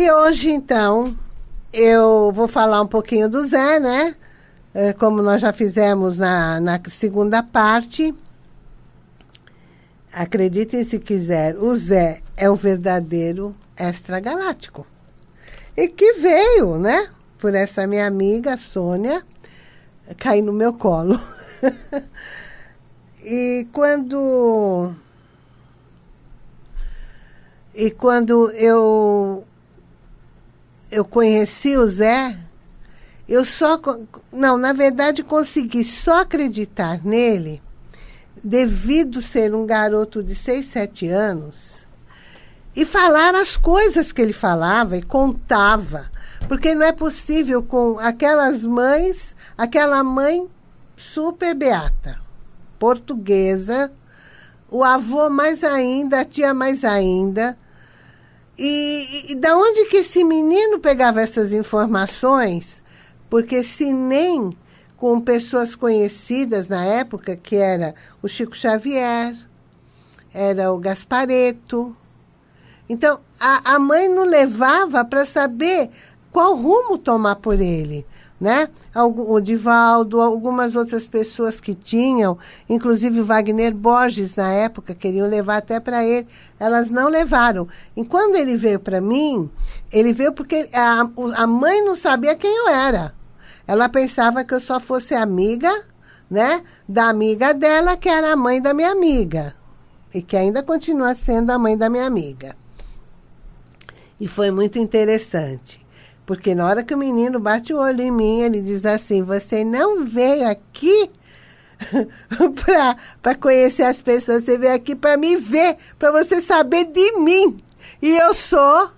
E hoje, então, eu vou falar um pouquinho do Zé, né? É, como nós já fizemos na, na segunda parte. Acreditem se quiser, o Zé é o verdadeiro extragaláctico. E que veio, né? Por essa minha amiga, Sônia, cair no meu colo. e quando... E quando eu eu conheci o Zé, eu só... Não, na verdade, consegui só acreditar nele devido ser um garoto de 6, 7 anos e falar as coisas que ele falava e contava. Porque não é possível com aquelas mães, aquela mãe super beata, portuguesa, o avô mais ainda, a tia mais ainda, e, e, da onde que esse menino pegava essas informações? Porque se nem com pessoas conhecidas na época, que era o Chico Xavier, era o Gaspareto. Então, a, a mãe não levava para saber qual rumo tomar por ele né? O Divaldo, algumas outras pessoas que tinham, inclusive Wagner Borges, na época, queriam levar até para ele, elas não levaram. E quando ele veio para mim, ele veio porque a, a mãe não sabia quem eu era. Ela pensava que eu só fosse amiga, né? Da amiga dela, que era a mãe da minha amiga. E que ainda continua sendo a mãe da minha amiga. E foi muito interessante. Porque na hora que o menino bate o olho em mim, ele diz assim, você não veio aqui para conhecer as pessoas, você veio aqui para me ver, para você saber de mim. E eu sou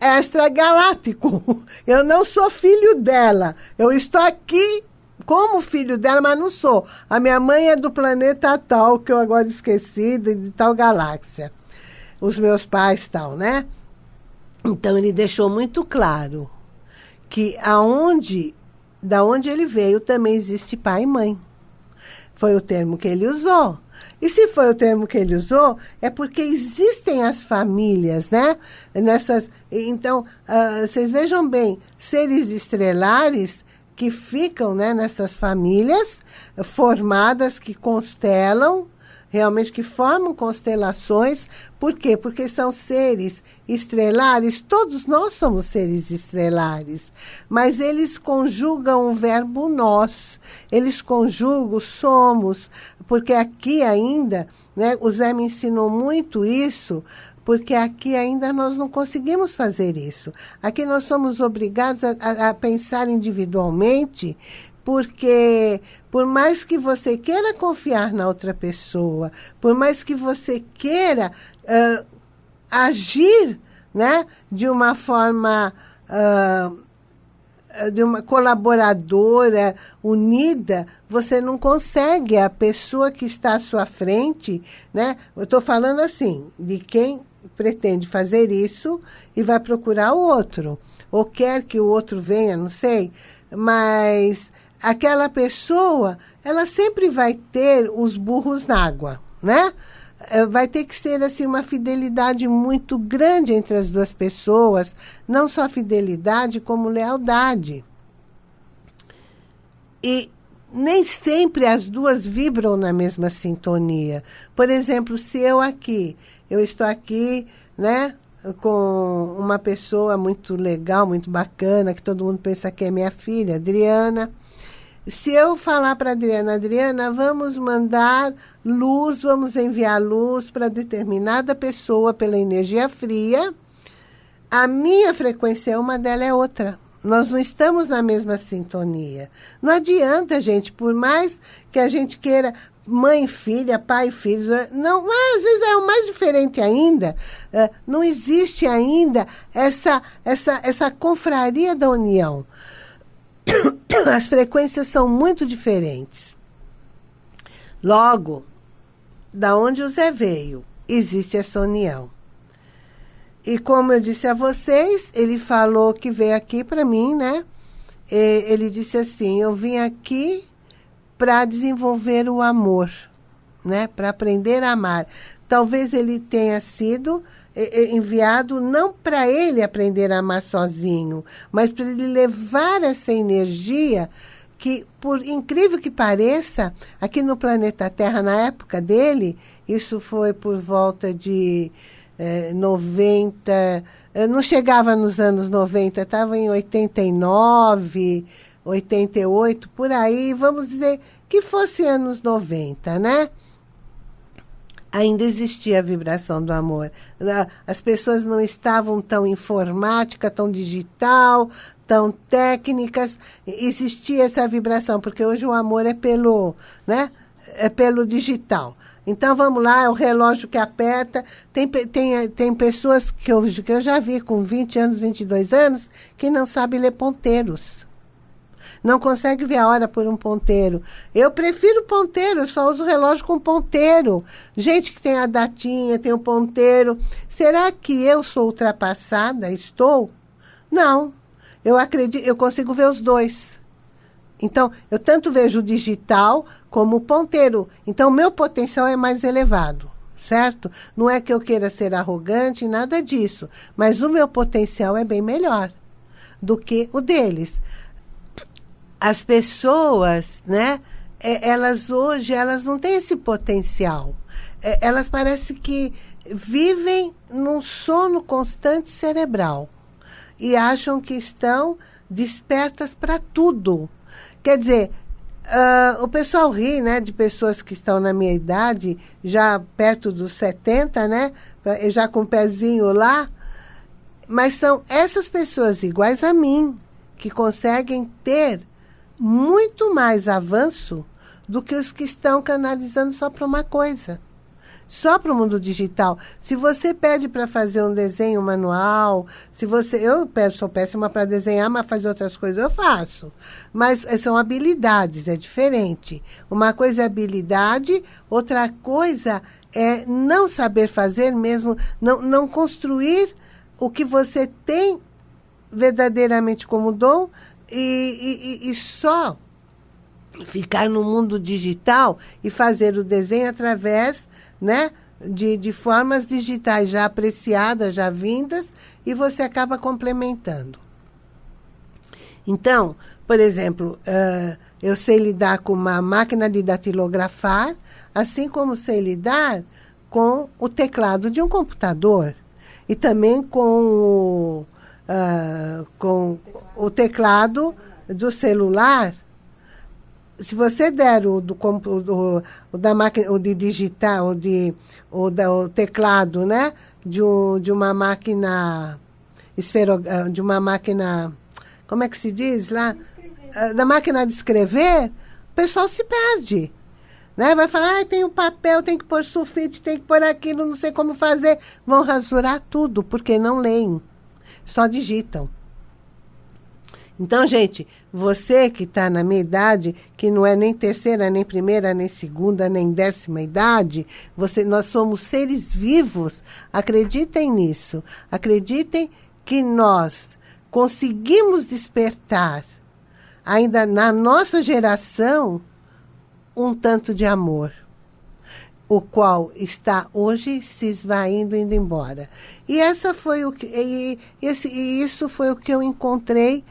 extragaláctico. Eu não sou filho dela. Eu estou aqui como filho dela, mas não sou. A minha mãe é do planeta tal, que eu agora esqueci, de, de tal galáxia. Os meus pais tal, né? Então ele deixou muito claro que aonde, da onde ele veio também existe pai e mãe. Foi o termo que ele usou. E se foi o termo que ele usou, é porque existem as famílias, né? Nessas, então, uh, vocês vejam bem, seres estrelares que ficam né, nessas famílias formadas, que constelam, realmente que formam constelações. Por quê? Porque são seres estrelares, todos nós somos seres estrelares, mas eles conjugam o verbo nós, eles conjugam somos, porque aqui ainda, né, o Zé me ensinou muito isso, porque aqui ainda nós não conseguimos fazer isso. Aqui nós somos obrigados a, a, a pensar individualmente, porque por mais que você queira confiar na outra pessoa, por mais que você queira uh, agir né, de uma forma uh, de uma colaboradora unida, você não consegue. A pessoa que está à sua frente, né? Eu estou falando assim, de quem pretende fazer isso e vai procurar o outro. Ou quer que o outro venha, não sei. Mas aquela pessoa, ela sempre vai ter os burros na água, né? É, vai ter que ser assim uma fidelidade muito grande entre as duas pessoas, não só fidelidade, como lealdade. E nem sempre as duas vibram na mesma sintonia. Por exemplo, se eu aqui, eu estou aqui, né, com uma pessoa muito legal, muito bacana, que todo mundo pensa que é minha filha, Adriana, se eu falar para Adriana, Adriana, vamos mandar luz, vamos enviar luz para determinada pessoa pela energia fria, a minha frequência é uma, dela é outra. Nós não estamos na mesma sintonia. Não adianta, gente, por mais que a gente queira mãe filha, pai filho, não, mas às vezes é o mais diferente ainda. É, não existe ainda essa, essa, essa confraria da união. as frequências são muito diferentes. Logo, da onde o Zé veio, existe essa união. E como eu disse a vocês, ele falou que veio aqui para mim, né? E ele disse assim, eu vim aqui para desenvolver o amor, né? Para aprender a amar. Talvez ele tenha sido enviado não para ele aprender a amar sozinho, mas para ele levar essa energia que, por incrível que pareça, aqui no planeta Terra, na época dele, isso foi por volta de eh, 90, não chegava nos anos 90, estava em 89, 88, por aí, vamos dizer que fosse anos 90, né? Ainda existia a vibração do amor. As pessoas não estavam tão informática, tão digital, tão técnicas. Existia essa vibração, porque hoje o amor é pelo, né? É pelo digital. Então, vamos lá, é o relógio que aperta. Tem, tem, tem pessoas que eu, que eu já vi com 20 anos, 22 anos, que não sabem ler ponteiros não consegue ver a hora por um ponteiro. Eu prefiro ponteiro, eu só uso relógio com ponteiro. Gente que tem a datinha, tem o ponteiro. Será que eu sou ultrapassada? Estou? Não. Eu acredito, eu consigo ver os dois. Então, eu tanto vejo o digital como o ponteiro. Então, o meu potencial é mais elevado, certo? Não é que eu queira ser arrogante, nada disso. Mas o meu potencial é bem melhor do que o deles as pessoas, né? É, elas hoje, elas não têm esse potencial. É, elas parecem que vivem num sono constante cerebral e acham que estão despertas para tudo. Quer dizer, uh, o pessoal ri, né, de pessoas que estão na minha idade, já perto dos 70, né, já com o pezinho lá, mas são essas pessoas iguais a mim que conseguem ter muito mais avanço do que os que estão canalizando só para uma coisa. Só para o mundo digital. Se você pede para fazer um desenho manual, se você. Eu sou péssima para desenhar, mas fazer outras coisas eu faço. Mas eh, são habilidades, é diferente. Uma coisa é habilidade, outra coisa é não saber fazer mesmo, não, não construir o que você tem verdadeiramente como dom, e, e, e só ficar no mundo digital e fazer o desenho através né, de, de formas digitais já apreciadas, já vindas, e você acaba complementando. Então, por exemplo, uh, eu sei lidar com uma máquina de datilografar, assim como sei lidar com o teclado de um computador. E também com o, uh, com o teclado do celular, se você der o, do, do, o da máquina, o de digitar, o, de, o, da, o teclado, né? De, um, de uma máquina esfero, ah, de uma máquina, como é que se diz lá? Uh, da máquina de escrever, o pessoal se perde. Né? Vai falar, ah, tem o um papel, tem que pôr sulfite, tem que pôr aquilo, não sei como fazer. Vão rasurar tudo, porque não leem só digitam. Então, gente, você que está na minha idade, que não é nem terceira, nem primeira, nem segunda, nem décima idade, você, nós somos seres vivos. Acreditem nisso. Acreditem que nós conseguimos despertar, ainda na nossa geração, um tanto de amor o qual está hoje se esvaindo, indo embora. E essa foi o que, e, esse, e isso foi o que eu encontrei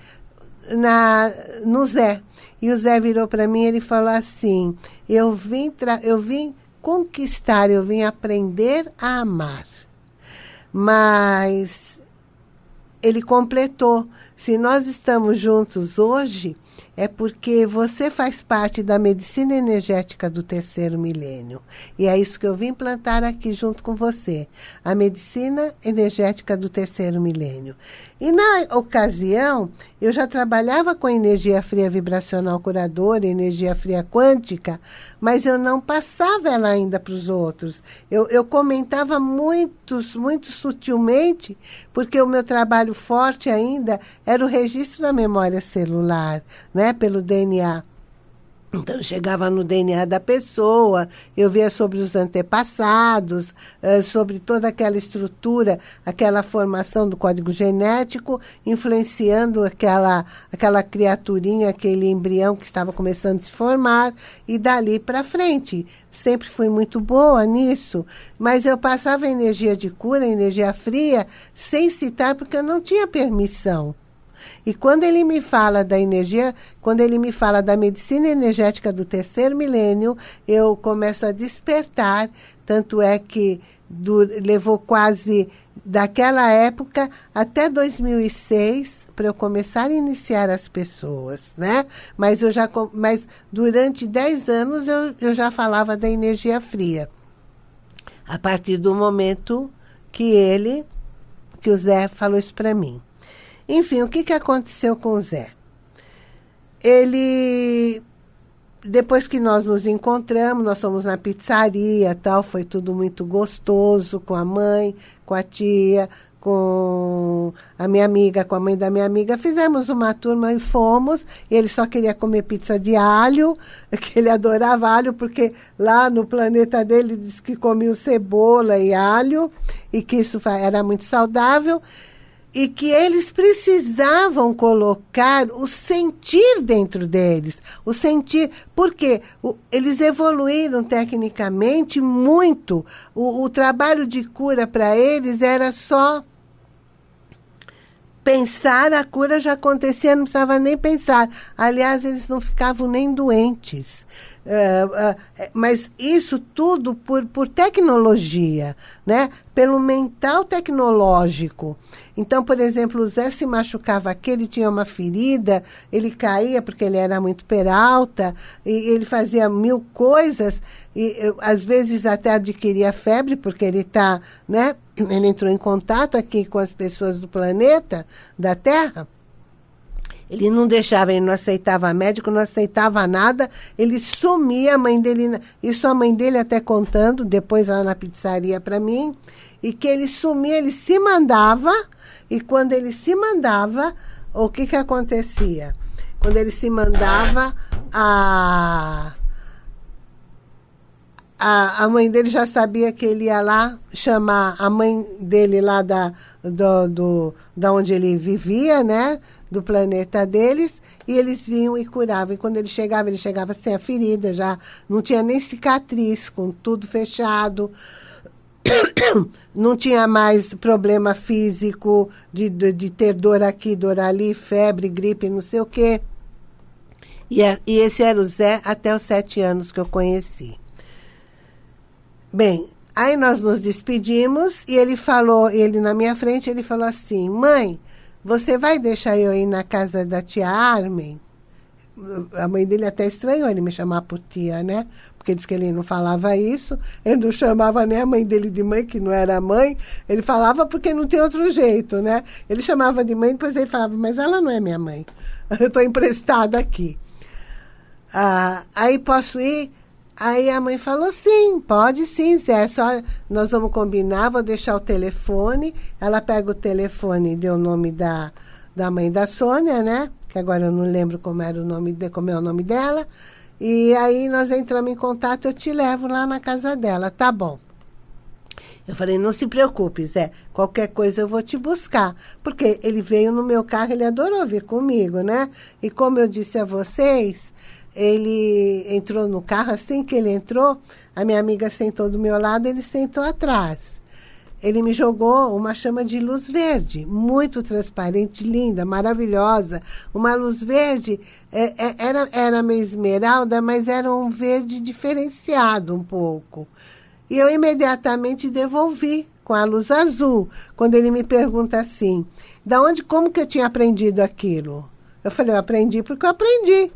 na, no Zé. E o Zé virou para mim ele falou assim: eu vim, eu vim conquistar, eu vim aprender a amar. Mas ele completou: se nós estamos juntos hoje, é porque você faz parte da medicina energética do terceiro milênio. E é isso que eu vim plantar aqui junto com você. A medicina energética do terceiro milênio. E na ocasião, eu já trabalhava com energia fria vibracional curadora, energia fria quântica, mas eu não passava ela ainda para os outros. Eu, eu comentava muito, muito sutilmente, porque o meu trabalho forte ainda era o registro da memória celular, né, pelo DNA. Então, chegava no DNA da pessoa, eu via sobre os antepassados, eh, sobre toda aquela estrutura, aquela formação do código genético, influenciando aquela, aquela criaturinha, aquele embrião que estava começando a se formar, e dali para frente. Sempre fui muito boa nisso, mas eu passava energia de cura, energia fria, sem citar, porque eu não tinha permissão. E quando ele me fala da energia, quando ele me fala da medicina energética do terceiro milênio, eu começo a despertar. Tanto é que do, levou quase daquela época até 2006 para eu começar a iniciar as pessoas, né? Mas eu já mas durante 10 anos eu, eu já falava da energia fria. A partir do momento que ele que o Zé falou isso para mim. Enfim, o que, que aconteceu com o Zé? Ele, depois que nós nos encontramos, nós fomos na pizzaria tal, foi tudo muito gostoso com a mãe, com a tia, com a minha amiga, com a mãe da minha amiga, fizemos uma turma e fomos, e ele só queria comer pizza de alho, que ele adorava alho, porque lá no planeta dele diz que comia cebola e alho, e que isso era muito saudável, e que eles precisavam colocar o sentir dentro deles. O sentir, porque eles evoluíram tecnicamente muito. O, o trabalho de cura para eles era só pensar, a cura já acontecia, não precisava nem pensar. Aliás, eles não ficavam nem doentes. Uh, uh, mas isso tudo por, por tecnologia, né? pelo mental tecnológico. Então, por exemplo, o Zé se machucava aqui, ele tinha uma ferida, ele caía porque ele era muito peralta, e ele fazia mil coisas, e às vezes até adquiria febre, porque ele está, né? Ele entrou em contato aqui com as pessoas do planeta, da Terra. Ele não deixava, ele não aceitava médico, não aceitava nada, ele sumia, a mãe dele, isso a mãe dele até contando, depois lá na pizzaria para mim, e que ele sumia, ele se mandava, e quando ele se mandava, o que que acontecia? Quando ele se mandava, a a, a mãe dele já sabia que ele ia lá chamar a mãe dele lá da, do, do, da onde ele vivia, né? Do planeta deles, e eles vinham e curavam. E quando ele chegava, ele chegava sem a ferida, já não tinha nem cicatriz, com tudo fechado. Não tinha mais problema físico de, de, de ter dor aqui, dor ali, febre, gripe, não sei o quê. E, e esse era o Zé até os sete anos que eu conheci. Bem, aí nós nos despedimos e ele falou, ele na minha frente, ele falou assim, mãe, você vai deixar eu ir na casa da tia Armin? A mãe dele até estranhou ele me chamar por tia, né? Porque disse que ele não falava isso. Ele não chamava nem a mãe dele de mãe, que não era mãe. Ele falava porque não tem outro jeito, né? Ele chamava de mãe, depois ele falava, mas ela não é minha mãe. Eu estou emprestada aqui. Ah, aí posso ir? Aí a mãe falou, sim, pode sim, Zé, só nós vamos combinar, vou deixar o telefone. Ela pega o telefone e deu o nome da, da mãe da Sônia, né? Que agora eu não lembro como era o nome de, como é o nome dela. E aí nós entramos em contato, eu te levo lá na casa dela, tá bom. Eu falei, não se preocupe, Zé, qualquer coisa eu vou te buscar. Porque ele veio no meu carro, ele adorou vir comigo, né? E como eu disse a vocês, ele entrou no carro, assim que ele entrou, a minha amiga sentou do meu lado, ele sentou atrás. Ele me jogou uma chama de luz verde, muito transparente, linda, maravilhosa. Uma luz verde, é, é, era, era meio esmeralda, mas era um verde diferenciado um pouco. E eu imediatamente devolvi com a luz azul, quando ele me pergunta assim, da onde, como que eu tinha aprendido aquilo? Eu falei, eu aprendi porque eu aprendi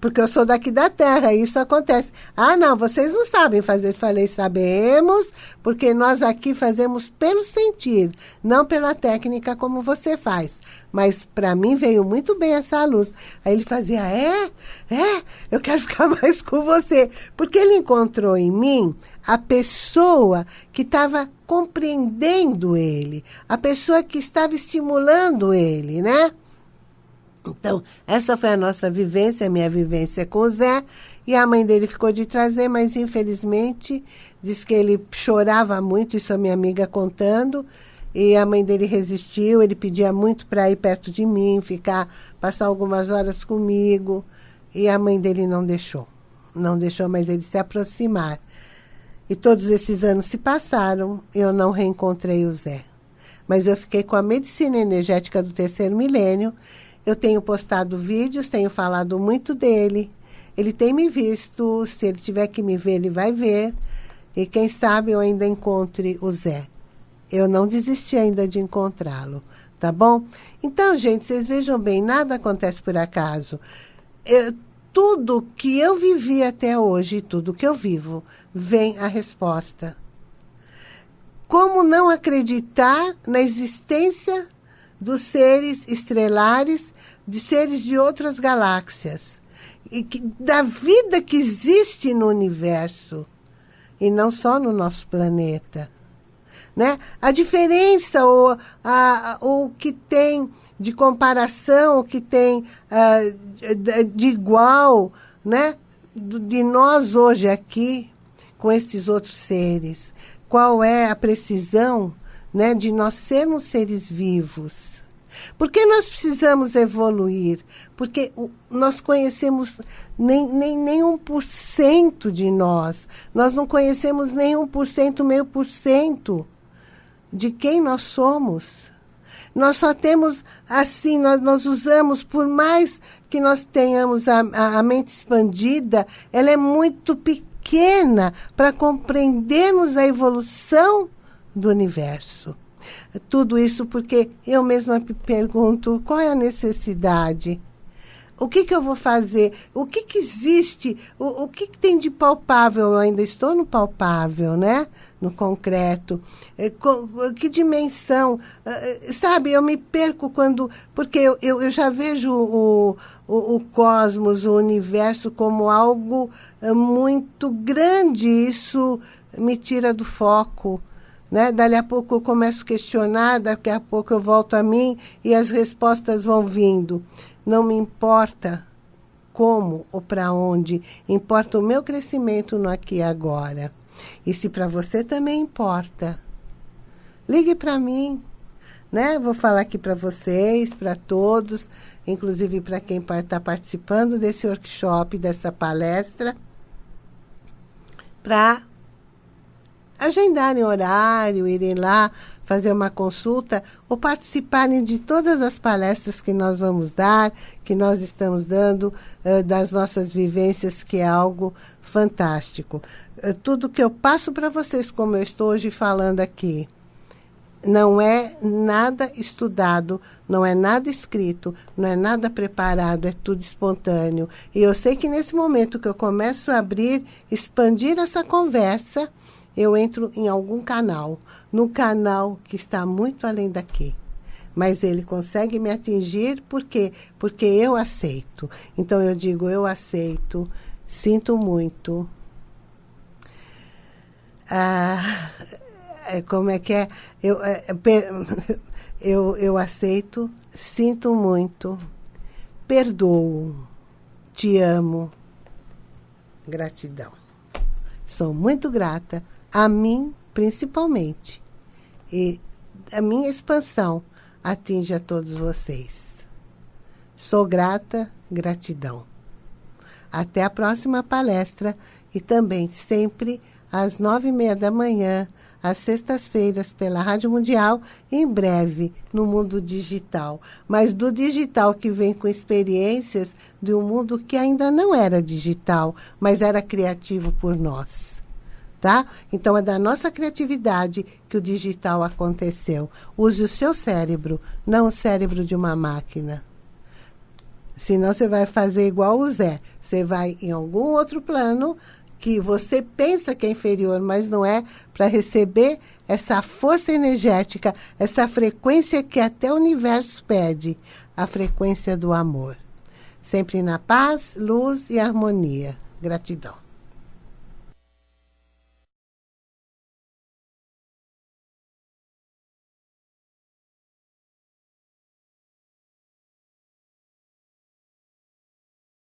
porque eu sou daqui da terra, isso acontece. Ah, não, vocês não sabem fazer. Falei, sabemos, porque nós aqui fazemos pelo sentir, não pela técnica como você faz. Mas para mim veio muito bem essa luz. Aí ele fazia, é, é, eu quero ficar mais com você. Porque ele encontrou em mim a pessoa que estava compreendendo ele, a pessoa que estava estimulando ele, né? Então, essa foi a nossa vivência, a minha vivência com o Zé. E a mãe dele ficou de trazer, mas infelizmente diz que ele chorava muito, isso a minha amiga contando. E a mãe dele resistiu, ele pedia muito para ir perto de mim, ficar, passar algumas horas comigo. E a mãe dele não deixou. Não deixou mais ele se aproximar. E todos esses anos se passaram, eu não reencontrei o Zé. Mas eu fiquei com a medicina energética do terceiro milênio eu tenho postado vídeos, tenho falado muito dele. Ele tem me visto, se ele tiver que me ver, ele vai ver. E quem sabe eu ainda encontre o Zé. Eu não desisti ainda de encontrá-lo, tá bom? Então, gente, vocês vejam bem, nada acontece por acaso. Eu, tudo que eu vivi até hoje, tudo que eu vivo, vem a resposta. Como não acreditar na existência dos seres estrelares, de seres de outras galáxias, e que, da vida que existe no universo, e não só no nosso planeta. Né? A diferença, o, a, o que tem de comparação, o que tem uh, de igual, né? de nós hoje aqui com estes outros seres. Qual é a precisão né, de nós sermos seres vivos. Por que nós precisamos evoluir? Porque nós conhecemos nem, nem, nem 1% de nós. Nós não conhecemos nem 1%, meio por cento de quem nós somos. Nós só temos assim, nós, nós usamos, por mais que nós tenhamos a, a, a mente expandida, ela é muito pequena para compreendermos a evolução do universo. Tudo isso porque eu mesma me pergunto qual é a necessidade. O que, que eu vou fazer? O que, que existe? O, o que, que tem de palpável? Eu ainda estou no palpável, né? No concreto. É, que dimensão? É, é, sabe, eu me perco quando... Porque eu, eu, eu já vejo o, o, o cosmos, o universo, como algo muito grande. Isso me tira do foco. Né? Dali a pouco eu começo a questionar, daqui a pouco eu volto a mim e as respostas vão vindo. Não me importa como ou para onde, importa o meu crescimento no aqui e agora. E se para você também importa, ligue para mim. Né? Vou falar aqui para vocês, para todos, inclusive para quem está participando desse workshop, dessa palestra, para agendarem horário, irem lá fazer uma consulta ou participarem de todas as palestras que nós vamos dar, que nós estamos dando, uh, das nossas vivências, que é algo fantástico. Uh, tudo que eu passo para vocês, como eu estou hoje falando aqui, não é nada estudado, não é nada escrito, não é nada preparado, é tudo espontâneo. E eu sei que nesse momento que eu começo a abrir, expandir essa conversa, eu entro em algum canal, no canal que está muito além daqui. Mas ele consegue me atingir por quê? Porque eu aceito. Então eu digo, eu aceito, sinto muito. Ah, é, como é que é? Eu, é, eu, eu aceito, sinto muito, perdoo, te amo, gratidão. Sou muito grata a mim principalmente. E a minha expansão atinge a todos vocês. Sou grata, gratidão. Até a próxima palestra e também sempre às nove e meia da manhã, às sextas-feiras, pela Rádio Mundial, em breve no mundo digital. Mas do digital que vem com experiências de um mundo que ainda não era digital, mas era criativo por nós tá? Então é da nossa criatividade que o digital aconteceu. Use o seu cérebro, não o cérebro de uma máquina. Senão você vai fazer igual o Zé. Você vai em algum outro plano que você pensa que é inferior, mas não é, para receber essa força energética, essa frequência que até o universo pede, a frequência do amor. Sempre na paz, luz e harmonia. Gratidão.